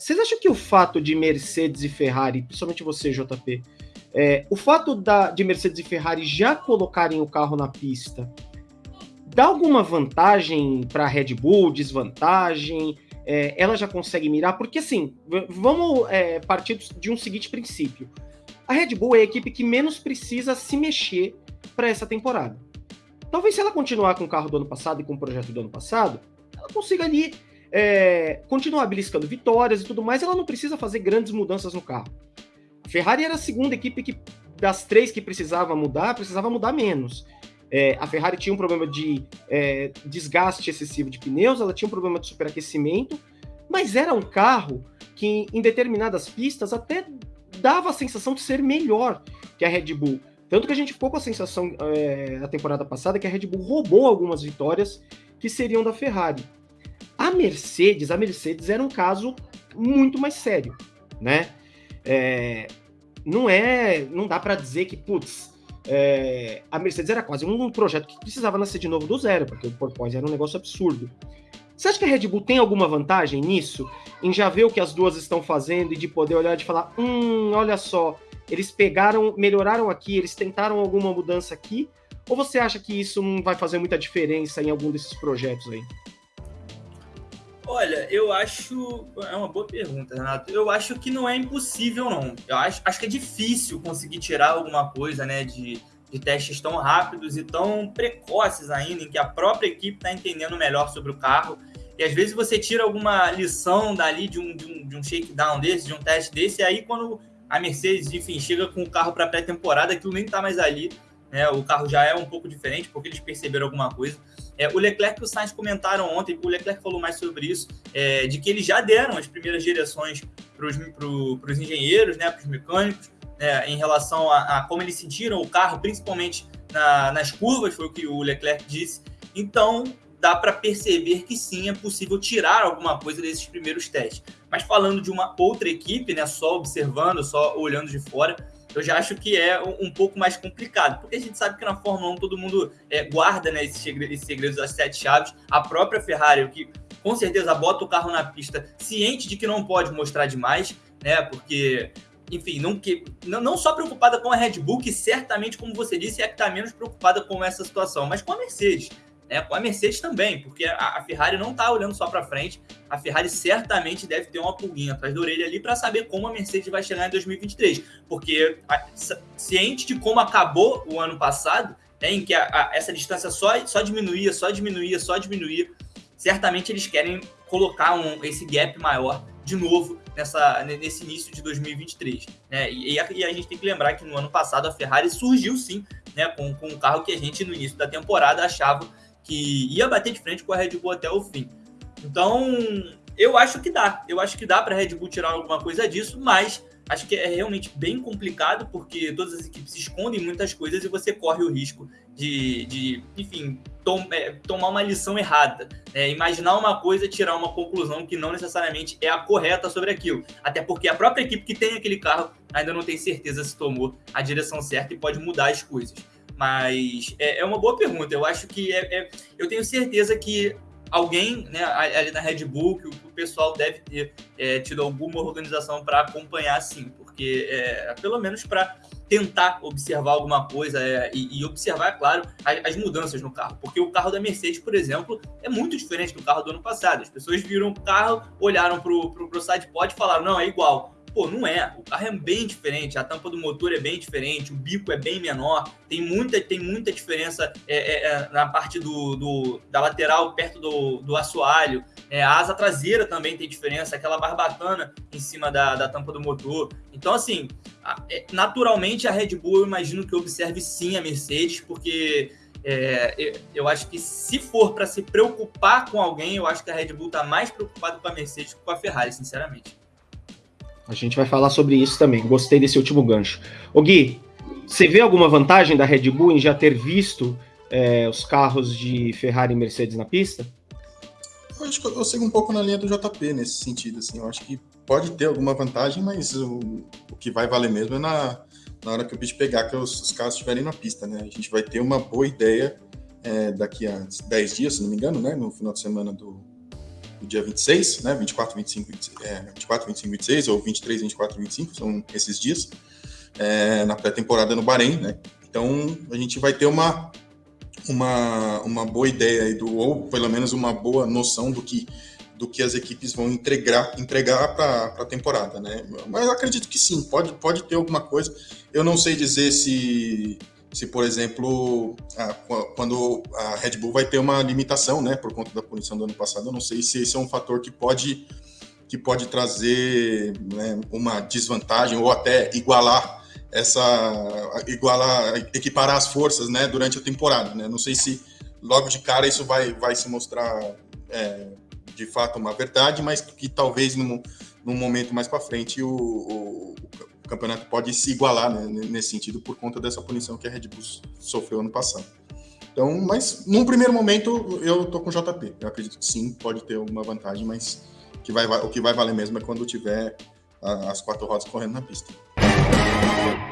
vocês acham que o fato de Mercedes e Ferrari, principalmente você, JP, é, o fato da, de Mercedes e Ferrari já colocarem o carro na pista dá alguma vantagem para a Red Bull, desvantagem? É, ela já consegue mirar? Porque assim, vamos é, partir de um seguinte princípio: a Red Bull é a equipe que menos precisa se mexer para essa temporada. Talvez se ela continuar com o carro do ano passado e com o projeto do ano passado, ela consiga ali é, continuar beliscando vitórias e tudo mais, ela não precisa fazer grandes mudanças no carro. A Ferrari era a segunda equipe que, das três que precisava mudar, precisava mudar menos. É, a Ferrari tinha um problema de é, desgaste excessivo de pneus, ela tinha um problema de superaquecimento, mas era um carro que em determinadas pistas até dava a sensação de ser melhor que a Red Bull. Tanto que a gente ficou com a sensação é, na temporada passada que a Red Bull roubou algumas vitórias que seriam da Ferrari. A Mercedes, a Mercedes era um caso muito mais sério, né? É, não é, não dá para dizer que, putz, é, a Mercedes era quase um projeto que precisava nascer de novo do zero, porque o porpoise era um negócio absurdo. Você acha que a Red Bull tem alguma vantagem nisso? Em já ver o que as duas estão fazendo e de poder olhar e falar: hum, olha só, eles pegaram, melhoraram aqui, eles tentaram alguma mudança aqui? Ou você acha que isso não vai fazer muita diferença em algum desses projetos aí? Olha, eu acho. É uma boa pergunta, Renato. Eu acho que não é impossível, não. Eu acho, acho que é difícil conseguir tirar alguma coisa, né, de, de testes tão rápidos e tão precoces ainda, em que a própria equipe está entendendo melhor sobre o carro. E às vezes você tira alguma lição dali de um, de um, de um shakedown desse, de um teste desse, e aí quando a Mercedes, enfim, chega com o carro para pré-temporada, aquilo nem está mais ali. Né? O carro já é um pouco diferente, porque eles perceberam alguma coisa. É, o Leclerc e o Sainz comentaram ontem, o Leclerc falou mais sobre isso, é, de que eles já deram as primeiras direções para os engenheiros, né, para os mecânicos, né, em relação a, a, como eles sentiram o carro, principalmente na, nas curvas, foi o que o Leclerc disse. Então, dá para perceber que sim, é possível tirar alguma coisa desses primeiros testes. Mas falando de uma outra equipe, né, só observando, só olhando de fora, eu já acho que é um pouco mais complicado, porque a gente sabe que na Fórmula 1 todo mundo é, guarda né, esses, segredos, das sete chaves. A própria Ferrari, que com certeza bota o carro na pista ciente de que não pode mostrar demais, né? Porque, enfim, não, que, não, não só preocupada com a Red Bull, que certamente, como você disse, é que está menos preocupada com essa situação, mas com a Mercedes né? A Mercedes também, porque a, a Ferrari não está olhando só para frente. A Ferrari certamente deve ter uma pulguinha atrás da orelha ali para saber como a Mercedes vai chegar em 2023, porque a, ciente de como acabou o ano passado, né, em que a, essa distância só, só diminuía, só diminuía, só diminuía, certamente eles querem colocar um, esse gap maior de novo nessa, nesse início de 2023. Né? E, e, a, e, a, gente tem que lembrar que no ano passado a Ferrari surgiu sim né, com, com um carro que a gente no início da temporada achava que ia bater de frente com a Red Bull até o fim. Então, eu acho que dá. Eu acho que dá para a Red Bull tirar alguma coisa disso, mas acho que é realmente bem complicado porque todas as equipes escondem muitas coisas e você corre o risco de, de enfim, tom, é, tomar uma lição errada. É, imaginar uma coisa e tirar uma conclusão que não necessariamente é a correta sobre aquilo. Até porque a própria equipe que tem aquele carro ainda não tem certeza se tomou a direção certa e pode mudar as coisas. Mas é, é uma boa pergunta. Eu acho que é, é, eu tenho certeza que alguém né, ali na Red Bull, que o pessoal deve ter é, tido alguma organização para acompanhar, sim, porque é, pelo menos para tentar observar alguma coisa é, e, e, observar, claro, as, as, mudanças no carro. Porque o carro da Mercedes, por exemplo, é muito diferente do carro do ano passado. As pessoas viram o carro, olharam para o sidepod e falaram, não, é igual. Pô, não é. O carro é bem diferente, a tampa do motor é bem diferente, o bico é bem menor, tem muita, tem muita diferença é, é, é na parte do, do, da lateral perto do, do assoalho. É, a asa traseira também tem diferença, aquela barbatana em cima da, da tampa do motor. Então, assim, é, naturalmente a Red Bull eu imagino que observe sim a Mercedes, porque é, eu acho que se for para se preocupar com alguém, eu acho que a Red Bull está mais preocupada com a Mercedes que com a Ferrari, sinceramente. A gente vai falar sobre isso também. Gostei desse último gancho. O Gui, você vê alguma vantagem da Red Bull em já ter visto é, os carros de Ferrari e Mercedes na pista? Eu acho que eu sigo um pouco na linha do JP nesse sentido. Assim, eu acho que pode ter alguma vantagem, mas o, o que vai valer mesmo é na, na hora que o bicho pegar, que os, os carros estiverem na pista. Né? A gente vai ter uma boa ideia é, daqui a 10 dias, se não me engano, né? no final de semana do, do dia 26, né? 24, 25, é, 24, 25, 26, ou 23, 24, 25, são esses dias, é, na pré-temporada no Bahrein, né? Então, a gente vai ter uma, uma, uma boa ideia, aí do, ou pelo menos uma boa noção do que, do que as equipes vão entregar, entregar para a temporada, né? Mas acredito que sim, pode, pode ter alguma coisa. Eu não sei dizer se se, por exemplo, a, quando a Red Bull vai ter uma limitação, né, por conta da punição do ano passado, eu não sei se esse é um fator que pode que pode trazer né, uma desvantagem ou até igualar essa igualar equiparar as forças, né, durante a temporada, né? Não sei se logo de cara isso vai vai se mostrar é, de fato uma verdade, mas que talvez num, num momento mais para frente o, o, campeonato pode se igualar né, nesse sentido por conta dessa punição que a Red Bull sofreu ano passado. Então, mas num primeiro momento eu tô com JP. Eu acredito que sim, pode ter uma vantagem, mas que vai, o que vai valer mesmo é quando tiver as quatro rodas correndo na pista.